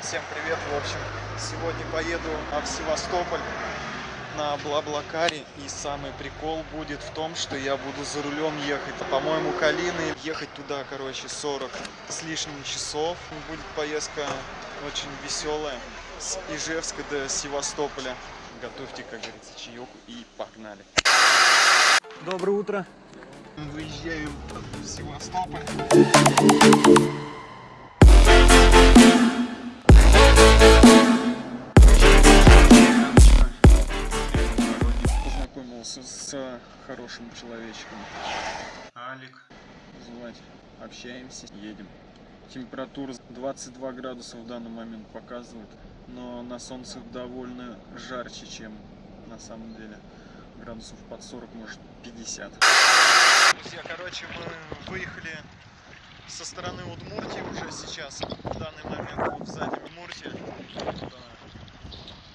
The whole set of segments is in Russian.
народ, всем привет. В общем, сегодня поеду в Севастополь на Блаблакаре. И самый прикол будет в том, что я буду за рулем ехать. По-моему, Калины. Ехать туда, короче, 40 с лишним часов. Будет поездка очень веселая. С Ижевска до Севастополя. Готовьте, как говорится, чаек и погнали. Доброе утро. Выезжаем в Севастополь. Хорошим человечком. Алик. Звать. Общаемся, едем. Температура 22 градуса в данный момент показывает, но на солнце довольно жарче, чем на самом деле. Градусов под 40, может 50. Друзья, короче, мы выехали со стороны Удмуртии уже сейчас. В данный момент вот сзади Удмуртия.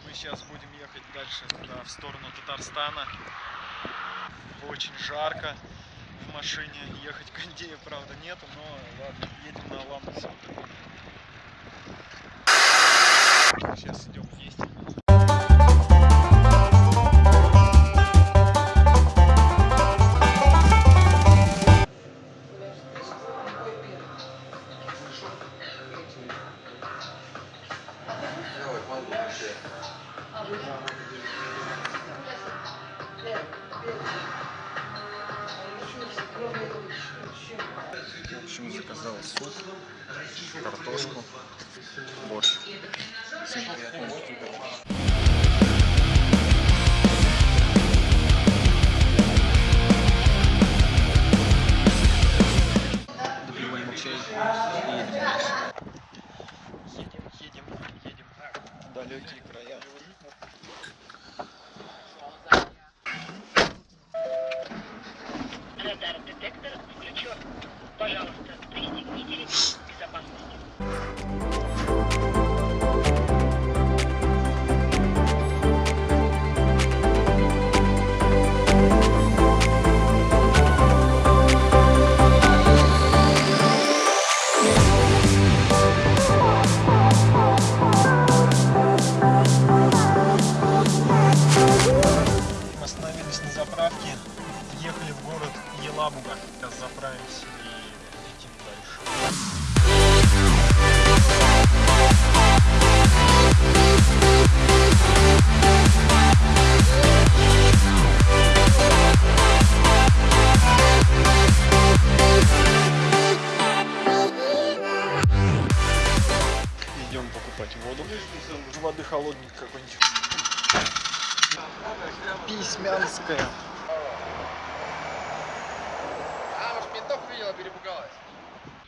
Мы сейчас будем ехать дальше туда, в сторону Татарстана. Очень жарко в машине. Ехать кондея, правда, нету, но ладно, едем на Ламбусе. Сейчас идем вместе.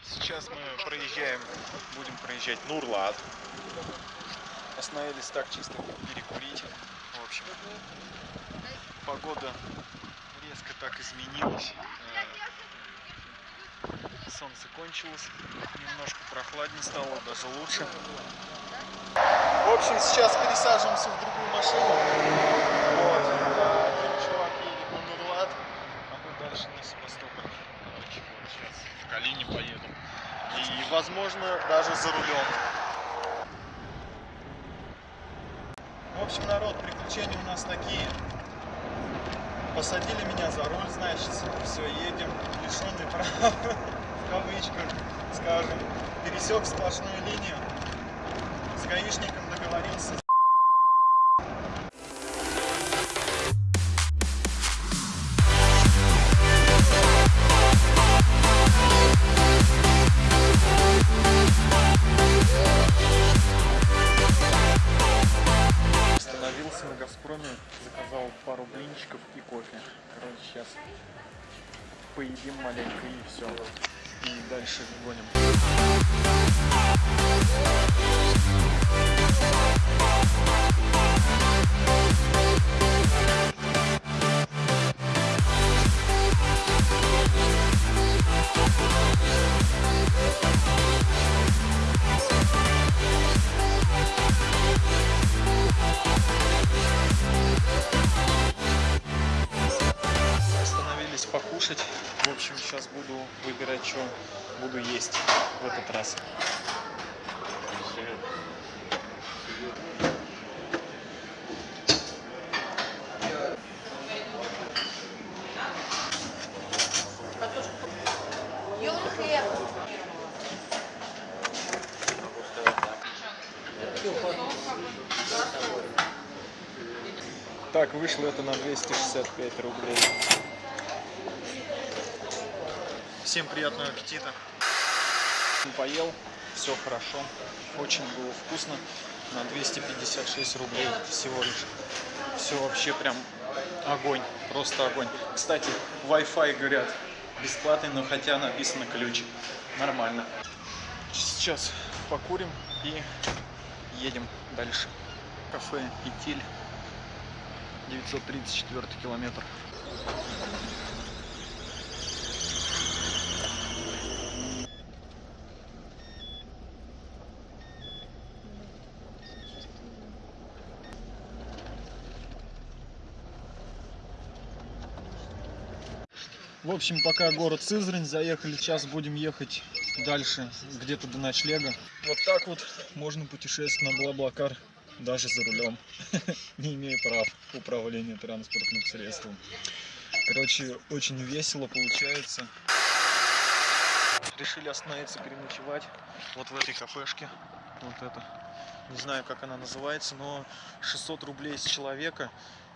Сейчас мы проезжаем, будем проезжать Нурлат. Остановились так чисто перекурить. В общем, погода резко так изменилась. Э, Солнце кончилось, немножко прохладнее стало, даже лучше. В общем, сейчас пересаживаемся в другую машину. Вот. а Чувак едет на Нурлат, а мы дальше на Севастополь. Короче, вот сейчас в Калине поеду. И, возможно, даже за рулем. В общем, народ, приключения у нас такие. Посадили меня за руль, значит, все, едем, лишенный прав, в кавычках, скажем. Пересек сплошную линию, с гаишником договорился. Остановился на Газпроме, заказал пару блинчиков и кофе. Короче, сейчас поедим маленько и все. И дальше гоним. Так, вышло это на 265 рублей. Всем приятного аппетита. Поел, все хорошо, очень было вкусно. На 256 рублей всего лишь. Все вообще прям огонь, просто огонь. Кстати, Wi-Fi, говорят, бесплатный, но хотя написано ключ. Нормально. Сейчас покурим и едем дальше. Кафе Итиль, 934 километр. В общем, пока город Сызрань, заехали, сейчас будем ехать дальше, где-то до ночлега. Вот так вот можно путешествовать на Блаблакар, даже за рулем, не имея прав управления транспортным средством. Короче, очень весело получается. Решили остановиться, переночевать вот в этой кафешке. Вот это. Не знаю, как она называется, но 600 рублей с человека.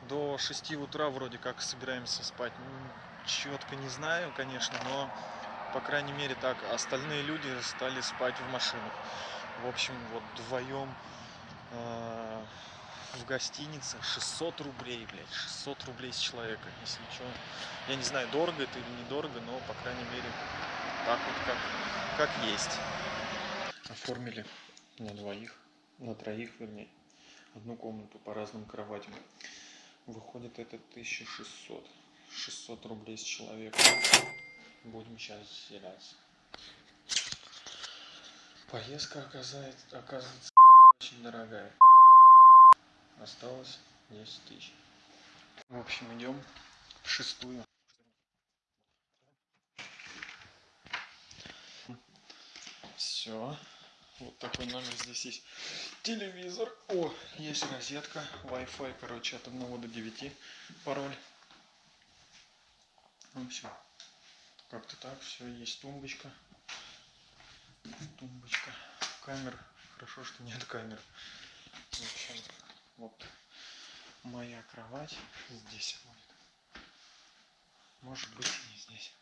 До 6 утра вроде как собираемся спать. Четко не знаю, конечно, но по крайней мере так. Остальные люди стали спать в машинах. В общем, вот вдвоем э, в гостинице 600 рублей, блядь, 600 рублей с человека, если что. Я не знаю, дорого это или недорого, но, по крайней мере, так вот как, как есть. Оформили на двоих, на троих, вернее, одну комнату по разным кроватям. Выходит это 1600. 600 рублей с человека. Будем сейчас заселяться. Поездка оказывается, оказывается очень дорогая. Осталось 10 тысяч. В общем, идем в шестую. Все. Вот такой номер здесь есть. Телевизор. О, есть розетка. Wi-Fi, короче, от 1 до 9. Пароль. В общем, как-то так. Все, есть тумбочка. Тумбочка. Камер. Хорошо, что нет камер. В общем, вот моя кровать здесь будет. Может быть не здесь.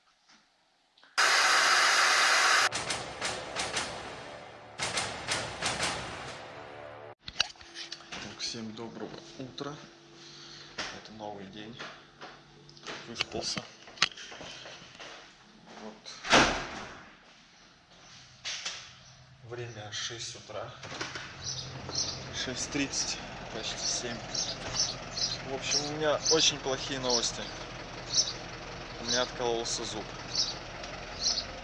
Всем доброго утра. Это новый день. Выспался. Вот. Время 6 утра. 6.30, почти 7. В общем, у меня очень плохие новости. У меня откололся зуб.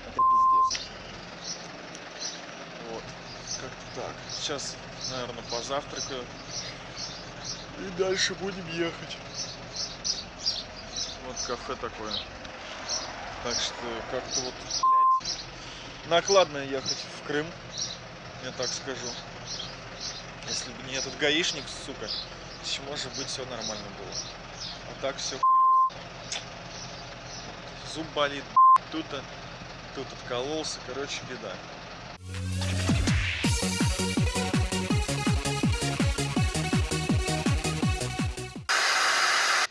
Это пиздец. Вот. Как-то так. Сейчас, наверное, позавтракаю. И дальше будем ехать. Вот кафе такое. Так что как-то вот, накладно ехать в Крым, я так скажу. Если бы не этот гаишник, сука, еще может быть все нормально было. А так все хуево. Зуб болит, блядь, тут, тут откололся, короче, беда.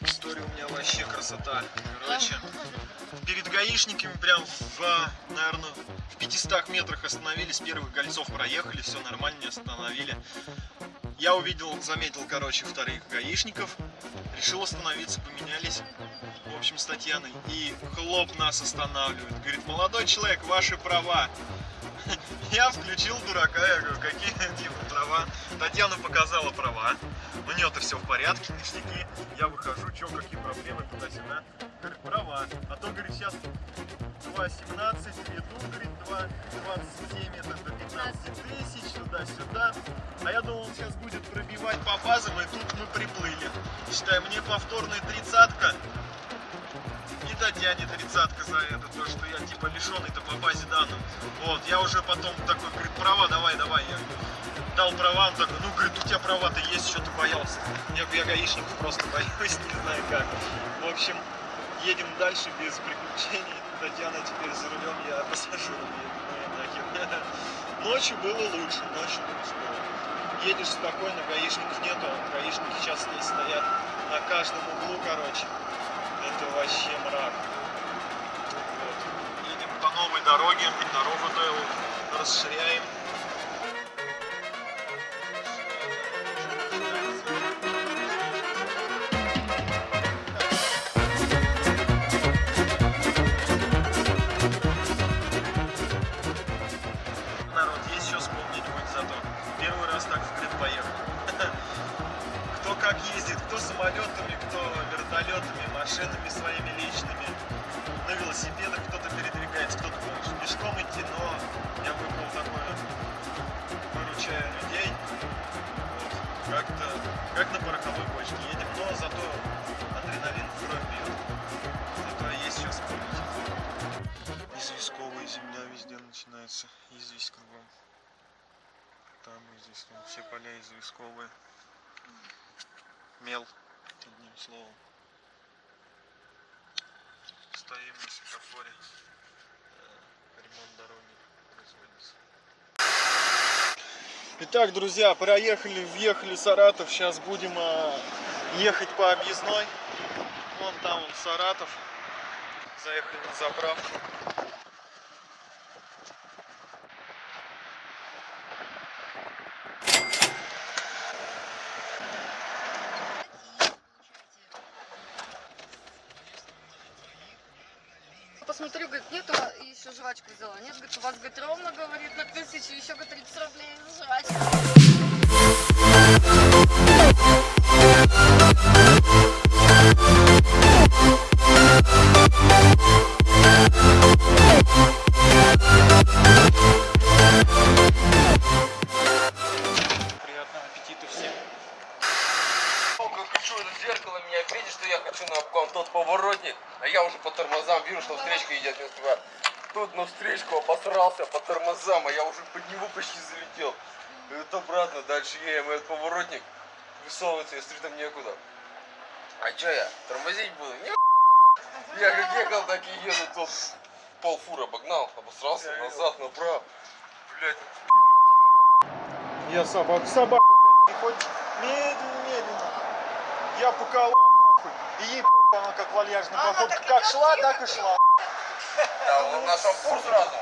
История у меня вообще красота. Короче, перед гаишниками прям в, наверное, в 500 метрах остановились, первых кольцов проехали, все нормально, не остановили. Я увидел, заметил, короче, вторых гаишников, решил остановиться, поменялись, в общем, с Татьяной, и хлоп нас останавливает. Говорит, молодой человек, ваши права. Я включил дурака, я говорю, какие типа права. Татьяна показала права, у нее-то все в порядке, ништяки. Я выхожу, что, какие проблемы туда-сюда. Говорит, права. А то, говорит, сейчас 2.17, веду, говорит, 2.27, это до 15 тысяч, туда-сюда. А я думал, сейчас будет пробивать по базам, и тут мы приплыли. Считай, мне повторная тридцатка. И Татьяне тридцатка за это, то, что я типа лишенный-то по базе данных. Вот, я уже потом такой, говорит, права, давай, давай. Я дал права, он такой, ну, говорит, у тебя права-то есть, что ты боялся. Я, я гаишников просто боюсь, не знаю как. В общем, едем дальше без приключений. Татьяна теперь за рулем, я пассажиром еду. Ну нахер. Ночью было лучше, ночью лучше было. едешь спокойно, гаишников нету, гаишники сейчас здесь стоят на каждом углу, короче. Это вообще мрак. Вот. Едем по новой дороге, дорогу расширяем. Поля известковые. Мел, одним словом. Стоим на светофоре. Э, Ремонт дороги производится. Итак, друзья, проехали, въехали в Саратов. Сейчас будем а, ехать по объездной. Вон там он Саратов. Заехали на заправку. Посмотрю, говорит, нет, и еще Нет, говорит, у вас, говорит, ровно, говорит, на тысячу, еще, говорит, 30 рублей за почти залетел. И вот обратно, дальше едем, этот поворотник высовывается, я смотрю, там некуда. А чё я, тормозить буду? Не Я как ехал, так и еду, тот полфура обогнал, обосрался, назад, направо. Блять, Я собаку, собаку, блядь, переходит медленно, медленно. Я по колам, нахуй. И ей похуй, она как вальяжная походка. Как шла, так и шла. да, он на шампур сразу.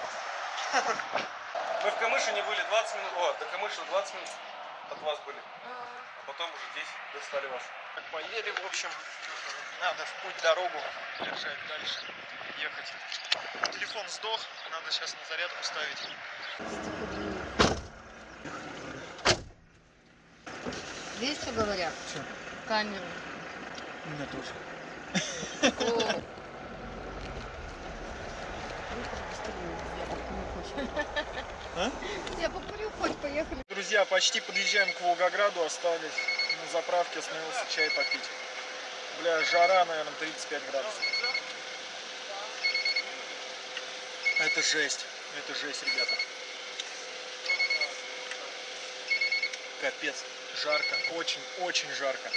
Мы в Камышине были 20 минут, о, до Камышина 20 минут от вас были. А потом уже здесь достали вас. Так поели, в общем, надо в путь дорогу держать дальше, ехать. Телефон сдох, надо сейчас на зарядку ставить. Видишь, что говорят? Чё? Камеру. У меня тоже. О. А? Я покурю, хоть поехали. Друзья, почти подъезжаем к Волгограду, остались на заправке, остановился чай попить. Бля, жара, наверное, 35 градусов. Это жесть, это жесть, ребята. Капец, жарко, очень-очень жарко.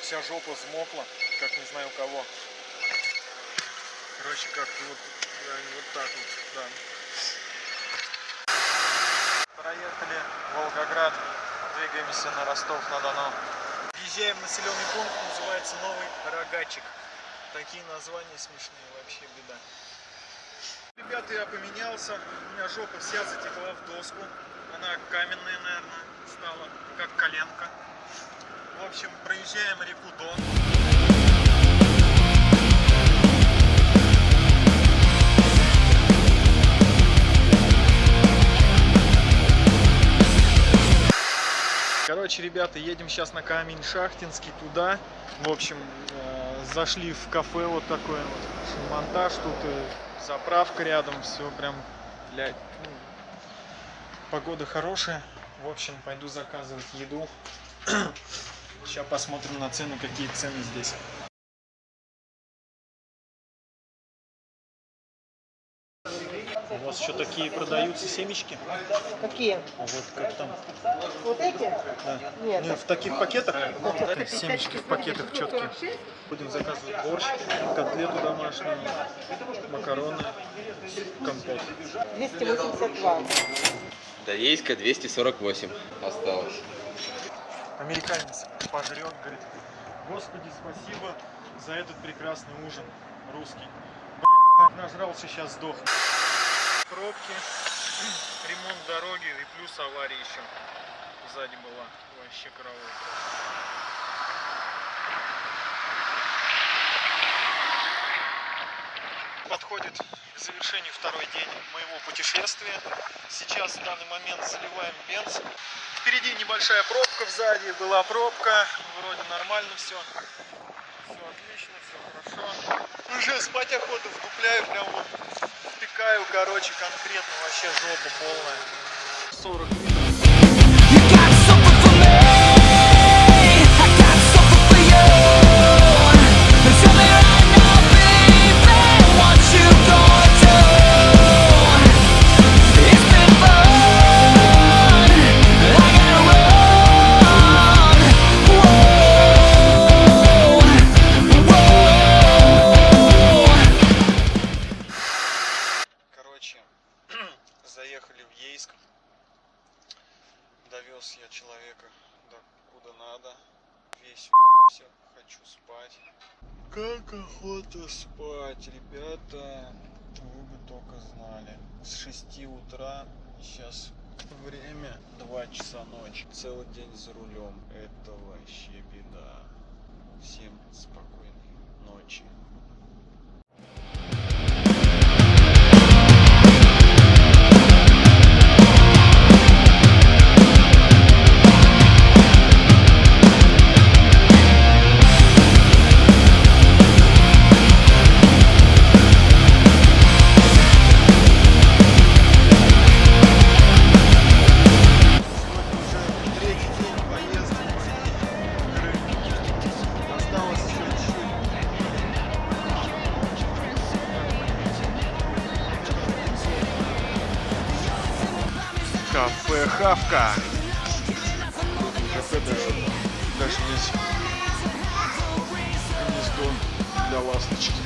Вся жопа взмокла, как не знаю у кого. Короче, как-то вот, да, вот так вот, да. Проехали Волгоград, двигаемся на Ростов-на-Дону. Въезжаем в населенный пункт, называется Новый Рогачик. Такие названия смешные, вообще беда. Ребята, я поменялся, у меня жопа вся затекла в доску. Она каменная, наверное, стала, как коленка. В общем, проезжаем реку Дон. Короче, ребята, едем сейчас на камень Шахтинский туда. В общем, э, зашли в кафе вот такое вот. Монтаж тут и заправка рядом, все прям, блядь, ну, погода хорошая. В общем, пойду заказывать еду. Сейчас посмотрим на цены, какие цены здесь. Еще такие продаются семечки? Какие? Вот как там? Вот эти? Да. Нет. Не, в таких пакетах? Семечки в пакетах четкие. Будем заказывать борщ, котлету домашнюю, макароны, компот. 282. До Ейска 248 осталось. Американец пожрет, говорит, Господи, спасибо за этот прекрасный ужин русский. Блин, нажрался, сейчас сдох. Пробки, ремонт дороги и плюс авария еще сзади была. Вообще караул. Подходит к завершению второй день моего путешествия. Сейчас в данный момент заливаем бенз. Впереди небольшая пробка, сзади была пробка. Вроде нормально все. Все отлично, все хорошо. Уже спать охоту, вдупляю, прям вот впекаю, короче, конкретно вообще жопа полная. 40 минут. Спать, ребята. Вы бы только знали. С 6 утра, сейчас время 2 часа ночи. Целый день за рулем. Это вообще беда. Всем спокойной ночи. Кафе Хавка. Кафе даже, даже есть гнездо для ласточки.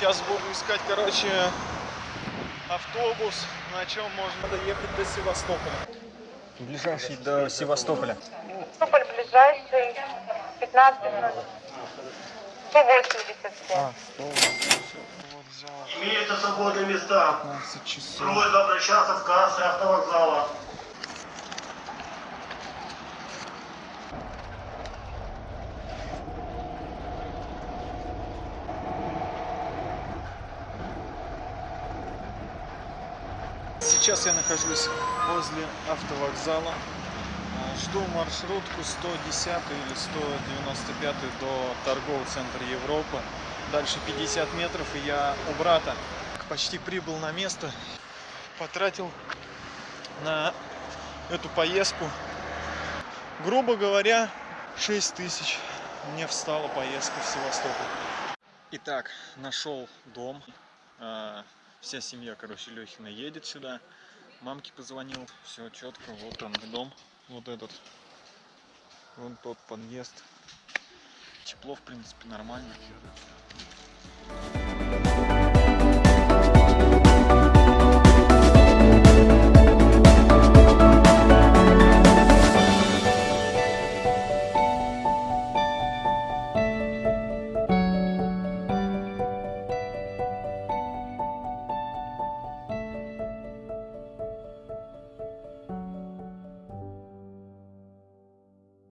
Сейчас буду искать, короче, автобус, на чем можно доехать до Севастополя. Ближайший до Севастополя. Севастополь ближайший 15 минут. 187. А, что? Вот взял Имеются свободные места. 15 часов. Просьба обращаться в кассы автовокзала. Сейчас я нахожусь возле автовокзала. А, Жду маршрутку 110 или 195 до торгового центра Европы. Дальше 50 метров и я у брата. Почти прибыл на место. Потратил на эту поездку, грубо говоря, 6 тысяч. Мне встала поездка в Севастополь. Итак, нашел дом. Вся семья, короче, Лехина едет сюда. Мамке позвонил, все четко, вот он дом, вот этот, вон тот подъезд. Тепло, в принципе, нормально.